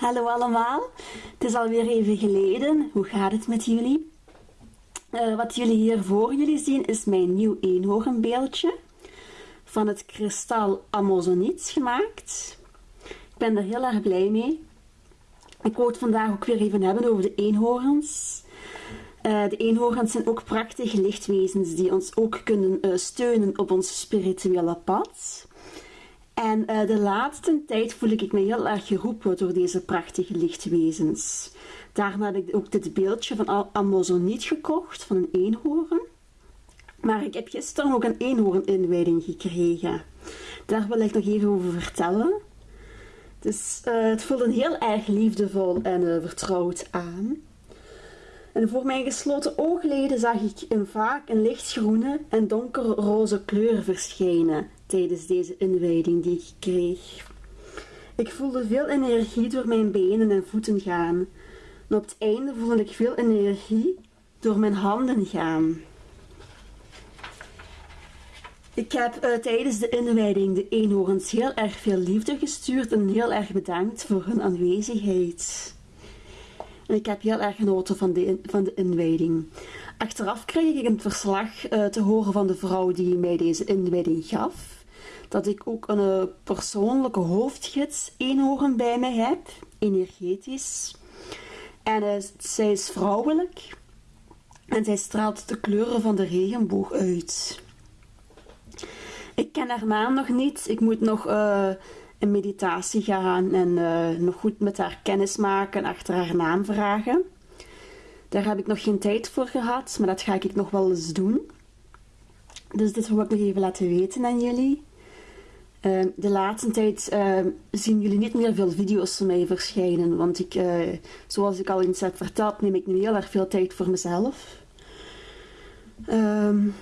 Hallo allemaal, het is alweer even geleden. Hoe gaat het met jullie? Eh, wat jullie hier voor jullie zien is mijn nieuw eenhoornbeeldje van het kristal Amazoniet gemaakt. Ik ben er heel erg blij mee. Ik wou het vandaag ook weer even hebben over de eenhoorns. Uh, de eenhoorns zijn ook prachtige lichtwezens die ons ook kunnen uh, steunen op ons spirituele pad. En uh, de laatste tijd voel ik me heel erg geroepen door deze prachtige lichtwezens. Daarna heb ik ook dit beeldje van Amazoniet gekocht, van een eenhoorn. Maar ik heb gisteren ook een eenhoorn-inwijding gekregen. Daar wil ik nog even over vertellen. Dus uh, het voelde heel erg liefdevol en uh, vertrouwd aan. En voor mijn gesloten oogleden zag ik een vaak een lichtgroene en donkerroze kleur verschijnen tijdens deze inwijding die ik kreeg. Ik voelde veel energie door mijn benen en voeten gaan. En op het einde voelde ik veel energie door mijn handen gaan. Ik heb uh, tijdens de inwijding de eenhoorns heel erg veel liefde gestuurd en heel erg bedankt voor hun aanwezigheid. En ik heb heel erg genoten van de, van de inwijding. Achteraf kreeg ik een verslag uh, te horen van de vrouw die mij deze inwijding gaf dat ik ook een eh, persoonlijke hoofdgids eenhoorn bij mij heb, energetisch. En uh, zij is vrouwelijk en zij straalt de kleuren van de regenboog uit. Ik ken haar naam nog niet. Ik moet nog in meditatie gaan en nog goed met haar kennis maken en achter haar naam vragen. Daar heb ik nog geen tijd voor gehad, maar dat ga ik nog wel eens doen. Dus dit wil ik nog even laten weten aan jullie. Ehm, de laatste tijd ehm, zien jullie niet meer veel video's van mij verschijnen, want ik, uh, zoals ik al eens heb verteld, neem ik nu heel erg veel tijd voor mezelf. Um,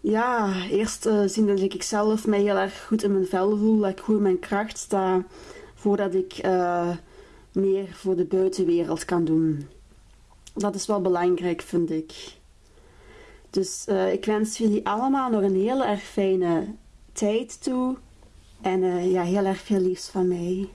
ja, eerst uh, zien dat ik zelf mij heel erg goed in mijn vel voel, dat ik goed in mijn kracht sta, voordat ik uh, meer voor de buitenwereld kan doen. Dat is wel belangrijk, vind ik. Dus ik wens jullie allemaal nog een heel erg fijne tijd toe. En ja, heel erg veel liefs van mij.